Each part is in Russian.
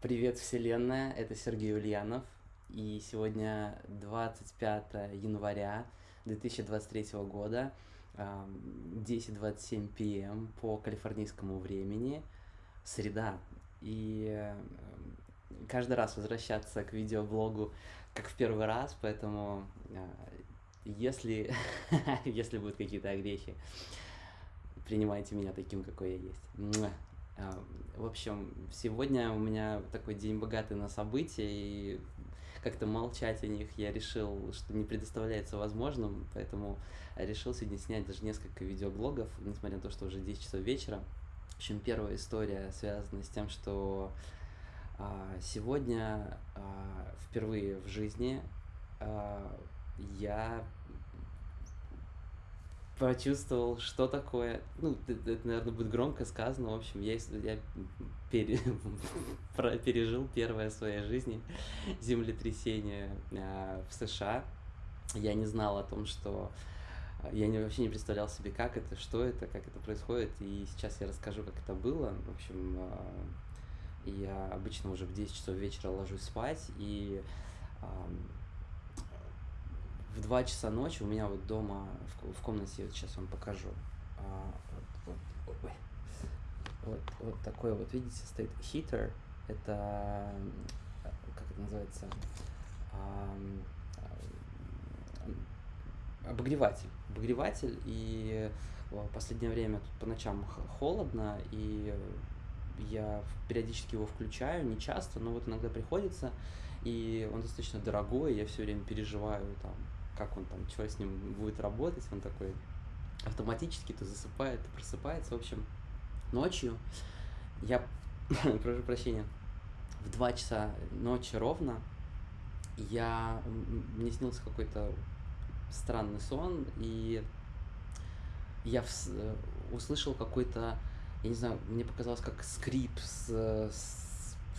Привет, Вселенная, это Сергей Ульянов, и сегодня 25 января 2023 года, ам, 10.27 п.м. по калифорнийскому времени, среда. И каждый раз возвращаться к видеоблогу как в первый раз, поэтому э, если, если будут какие-то огрехи, принимайте меня таким, какой я есть. В общем, сегодня у меня такой день богатый на события, и как-то молчать о них я решил, что не предоставляется возможным, поэтому решил сегодня снять даже несколько видеоблогов, несмотря на то, что уже 10 часов вечера. В общем, первая история связана с тем, что а, сегодня а, впервые в жизни а, я почувствовал, что такое, ну, это, это, наверное, будет громко сказано, в общем, я, я пере- пережил первое в своей жизни землетрясение а, в США. Я не знал о том, что а, я не, вообще не представлял себе, как это, что это, как это происходит, и сейчас я расскажу, как это было. В общем, а, я обычно уже в 10 часов вечера ложусь спать, и в 2 часа ночи у меня вот дома в, в комнате, вот сейчас вам покажу, а, вот, вот, вот, вот такой вот, видите, стоит heater, это, а, как это называется, а, обогреватель, обогреватель, и в последнее время тут по ночам холодно, и я периодически его включаю, не часто, но вот иногда приходится, и он достаточно дорогой, я все время переживаю там, как он там, что с ним будет работать, он такой автоматически то засыпает, то просыпается, в общем, ночью я, прошу прощения, в 2 часа ночи ровно я, мне снился какой-то странный сон, и я вс- э, услышал какой-то, я не знаю, мне показалось как скрип, с, с-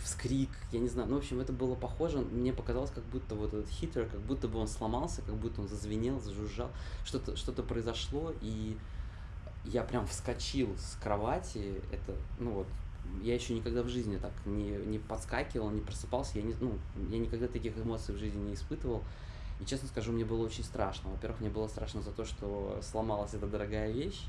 вскрик, я не знаю, ну, в общем, это было похоже, мне показалось, как будто вот этот хитер, как будто бы он сломался, как будто он зазвенел, зажужжал, что-то что-то произошло, и я прям вскочил с кровати, это, ну вот, я еще никогда в жизни так не, не подскакивал, не просыпался, я, не, ну, я никогда таких эмоций в жизни не испытывал. И честно скажу, мне было очень страшно. Во-первых, мне было страшно за то, что сломалась эта дорогая вещь.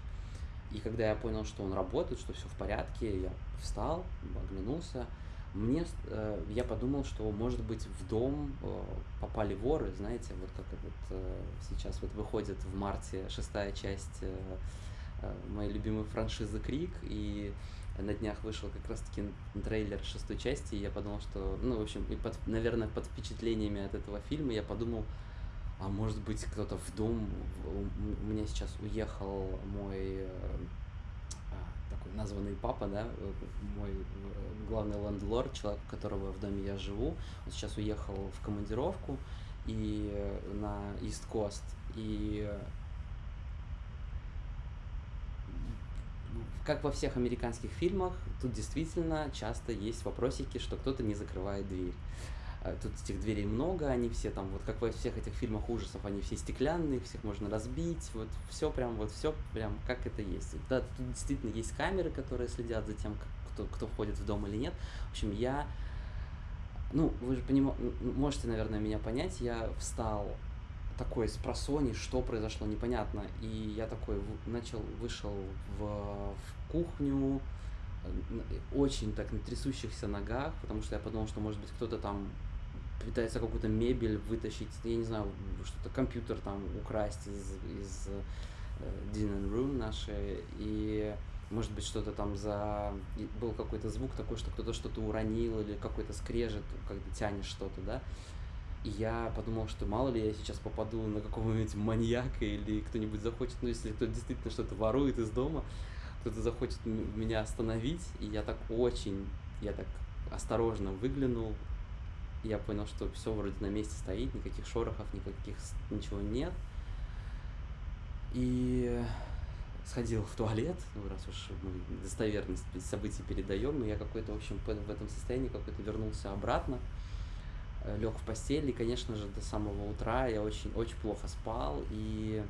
И когда я понял, что он работает, что все в порядке, я встал, оглянулся. Мне, э, я подумал, что, может быть, в дом э, попали воры, знаете, вот как вот э, сейчас вот выходит в марте шестая часть э, э, моей любимой франшизы Крик, и на днях вышел как раз-таки трейлер шестой части, и я подумал, что, ну, в общем, и под, наверное, под впечатлениями от этого фильма я подумал, а может быть, кто-то в дом, у меня сейчас уехал мой э, названный папа, да, э, мой э, главный лендлорд, человек, у которого в доме я живу, он сейчас уехал в командировку и э, на East Coast, и как во всех американских фильмах, тут действительно часто есть вопросики, что кто-то не закрывает дверь. А, Тут этих дверей много, они все там, вот как во всех этих фильмах ужасов, они все стеклянные, всех можно разбить, вот все прям, вот все прям как это есть. Да, тут действительно есть камеры, которые следят за тем, кто, кто входит в дом или нет. В общем, я, ну, вы же понима- м, можете, наверное, меня понять, я встал такой с просони, что произошло, непонятно. И я такой начал, вышел в, в кухню, э, очень так на трясущихся ногах, потому что я подумал, что, может быть, кто-то там пытается какую-то мебель вытащить, я не знаю, что-то компьютер там украсть из, из э, Din Room нашей, и может быть что-то там за... был какой-то звук такой, что кто-то что-то уронил, или какой-то скрежет, когда тянешь что-то, да, и я подумал, что мало ли я сейчас попаду на какого-нибудь маньяка или кто-нибудь захочет, ну если кто-то действительно что-то ворует из дома, кто-то захочет меня остановить, и я так очень, я так осторожно выглянул, я понял, что все вроде на месте стоит, никаких шорохов, никаких ничего нет. И сходил в туалет, ну раз уж мы достоверность событий передаем, и я какой-то, в общем, в этом состоянии какой-то вернулся обратно, лег в постель, и, конечно же, до самого утра я очень-очень плохо спал, и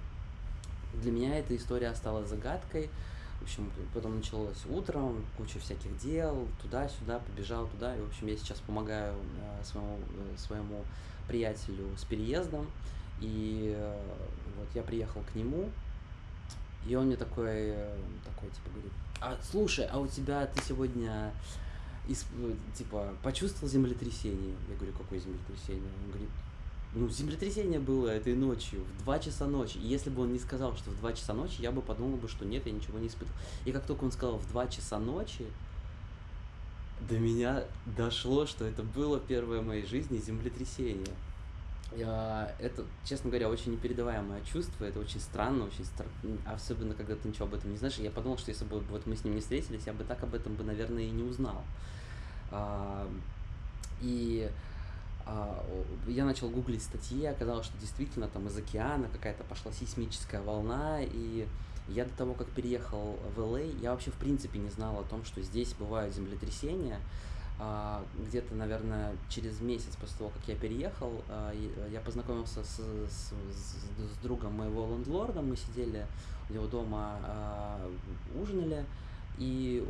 для меня эта история осталась загадкой, В общем, потом началось утром, куча всяких дел, туда-сюда, побежал туда. И, в общем, я сейчас помогаю э, своему, э, своему приятелю с переездом. И э, вот я приехал к нему, и он мне такой, э, такой, типа, говорит, а слушай, а у тебя ты сегодня исп- типа почувствовал землетрясение? Я говорю, какое землетрясение? Он говорит, ну, землетрясение было этой ночью, в 2 часа ночи. И если бы он не сказал, что в 2 часа ночи, я бы подумал бы, что нет, я ничего не испытывал. И как только он сказал в 2 часа ночи, до меня дошло, что это было первое в моей жизни землетрясение. Я, это, честно говоря, очень непередаваемое чувство, это очень странно, очень стар... особенно когда ты ничего об этом не знаешь. Я подумал, что если бы вот мы с ним не встретились, я бы так об этом бы, наверное, и не узнал. А, и я начал гуглить статьи, оказалось, что действительно там из океана какая-то пошла сейсмическая волна, и я до того, как переехал в LA, я вообще в принципе не знал о том, что здесь бывают землетрясения. А, где-то, наверное, через месяц после того, как я переехал, а, я познакомился с, с, с, с другом моего лендлорда, мы сидели у него дома, а, ужинали, и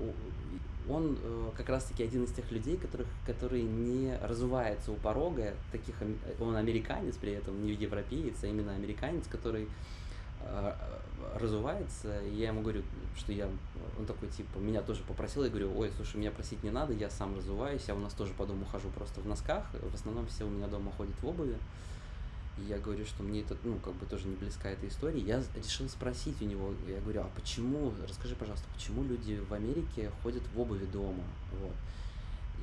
он э, как раз-таки один из тех людей, которых, который не разувается у порога, таких, он американец при этом, не европеец, а именно американец, который э, разувается, и я ему говорю, что я, он такой, типа, меня тоже попросил, я говорю, ой, слушай, меня просить не надо, я сам разуваюсь, я у нас тоже по дому хожу просто в носках, в основном все у меня дома ходят в обуви, и я говорю, что мне это, ну, как бы тоже не близка эта история. Я решил спросить у него, я говорю, а почему, расскажи, пожалуйста, почему люди в Америке ходят в обуви дома? Вот.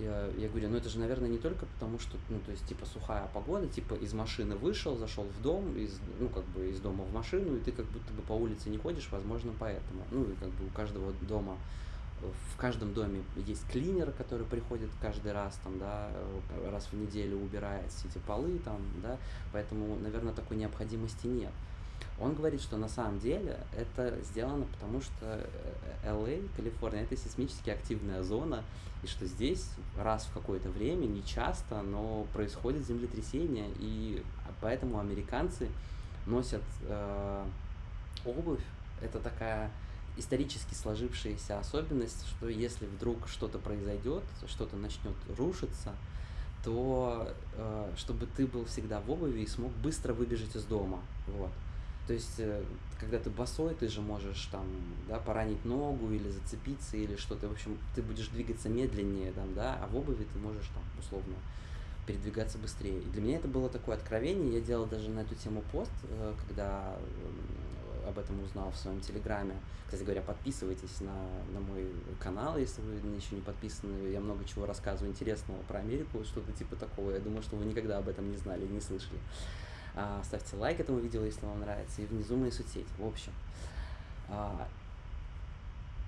Я, я говорю, ну это же, наверное, не только потому, что, ну, то есть, типа, сухая погода, типа, из машины вышел, зашел в дом, из, ну, как бы, из дома в машину, и ты как будто бы по улице не ходишь, возможно, поэтому. Ну, и как бы у каждого дома в каждом доме есть клинер, который приходит каждый раз, там, да, раз в неделю убирает все эти полы, там, да, поэтому, наверное, такой необходимости нет. Он говорит, что на самом деле это сделано потому, что LA, Калифорния, это сейсмически активная зона, и что здесь раз в какое-то время, не часто, но происходит землетрясение, и поэтому американцы носят э, обувь, это такая исторически сложившаяся особенность, что если вдруг что-то произойдет, что-то начнет рушиться, то э, чтобы ты был всегда в обуви и смог быстро выбежать из дома. Вот. То есть, э, когда ты босой, ты же можешь там, да, поранить ногу или зацепиться или что-то. В общем, ты будешь двигаться медленнее, там, да, а в обуви ты можешь там условно передвигаться быстрее. И для меня это было такое откровение. Я делал даже на эту тему пост, э, когда об этом узнал в своем телеграме. Кстати говоря, подписывайтесь на, на мой канал, если вы еще не подписаны. Я много чего рассказываю интересного про Америку, что-то типа такого. Я думаю, что вы никогда об этом не знали, не слышали. А, ставьте лайк этому видео, если вам нравится, и внизу мои соцсети. В общем, а,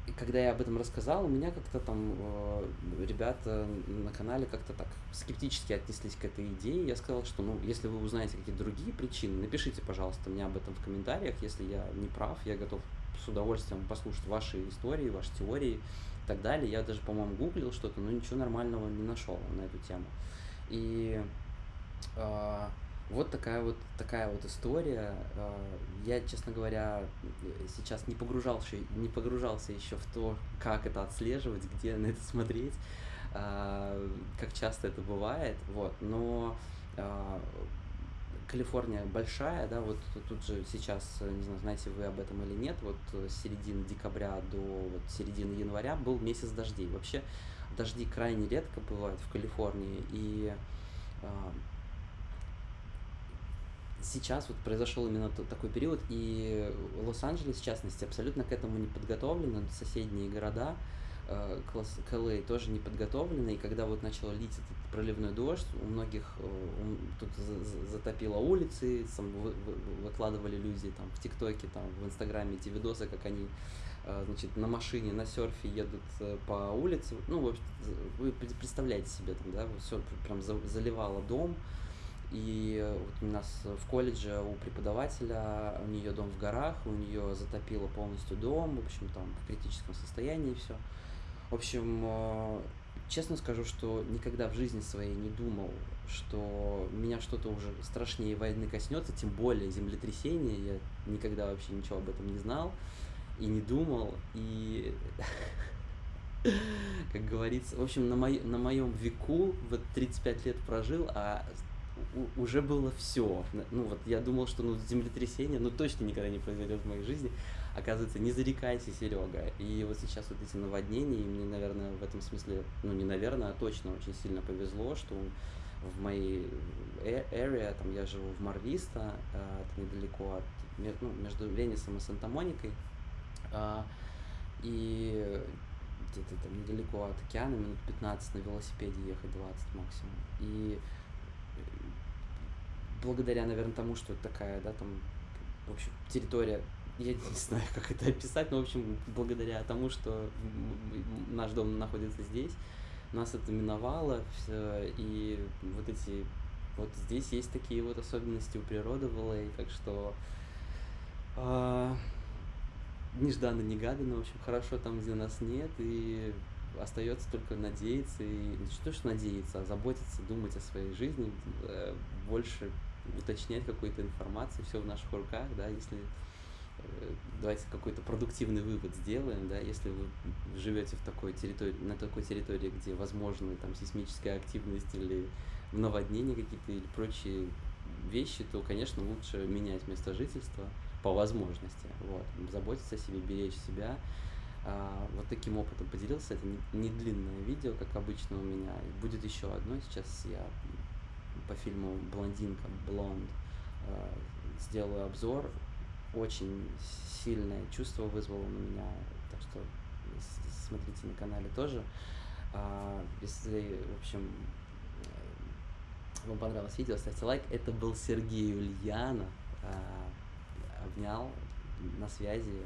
и когда я об этом рассказал, у меня как-то там э, ребята на канале как-то так скептически отнеслись к этой идее. Я сказал, что ну, если вы узнаете какие-то другие причины, напишите, пожалуйста, мне об этом в комментариях. Если я не прав, я готов с удовольствием послушать ваши истории, ваши теории и так далее. Я даже, по-моему, гуглил что-то, но ничего нормального не нашел на эту тему. И э, вот такая вот такая вот история. А, я, честно говоря, сейчас не погружался, не погружался еще в то, как это отслеживать, где на это смотреть, а, как часто это бывает. Вот, но а, Калифорния большая, да, вот тут же сейчас, не знаю, знаете вы об этом или нет, вот с середины декабря до вот середины января был месяц дождей. Вообще дожди крайне редко бывают в Калифорнии, и сейчас вот произошел именно такой период, и Лос-Анджелес, в частности, абсолютно к этому не подготовлен, соседние города, э, к LA тоже не подготовлены, и когда вот начал лить этот проливной дождь, у многих э, тут затопило улицы, там выкладывали люди там в ТикТоке, там в Инстаграме эти видосы, как они э, значит, на машине, на серфе едут по улице, ну, вы представляете себе там, да, все прям заливало дом, и вот у нас в колледже у преподавателя, у нее дом в горах, у нее затопило полностью дом, в общем, там в критическом состоянии все. В общем, э, честно скажу, что никогда в жизни своей не думал, что меня что-то уже страшнее войны коснется, тем более землетрясения. Я никогда вообще ничего об этом не знал. и не думал, и как говорится, в общем, на, мой, на моем веку вот 35 лет прожил, а уже было все. Ну вот я думал, что ну землетрясение, ну точно никогда не произойдет в моей жизни. Оказывается, не зарекайся, Серега. И вот сейчас вот эти наводнения, и мне, наверное, в этом смысле, ну не наверное, а точно очень сильно повезло, что в моей area, там я живу в Марвиста, а, это недалеко от, ну, между Венесом и Санта-Моникой, а, и где-то там недалеко от океана, минут 15 на велосипеде ехать, 20 максимум. И благодаря, наверное, тому, что такая, да, там, в общем, территория, я не знаю, как это описать, но, в общем, благодаря тому, что наш дом находится здесь, нас это миновало, все, и вот эти, вот здесь есть такие вот особенности у природы в LA, так что э, нежданно-негаданно, в общем, хорошо там, где нас нет, и остается только надеяться, и не то, что надеяться, а заботиться, думать о своей жизни, э, больше уточнять какую-то информацию, все в наших руках, да, если э, давайте какой-то продуктивный вывод сделаем, да, если вы живете в такой территории, на такой территории, где возможны там сейсмическая активность или наводнения какие-то или прочие вещи, то, конечно, лучше менять место жительства по возможности, вот, заботиться о себе, беречь себя, а, вот таким опытом поделился, это не, не длинное видео, как обычно у меня, будет еще одно, сейчас я по фильму «Блондинка», «Блонд», э, сделаю обзор. Очень сильное чувство вызвало на меня, так что смотрите на канале тоже. А, если, в общем, э, вам понравилось видео, ставьте лайк. Это был Сергей Ульянов. А, обнял, на связи.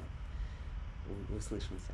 Услышимся.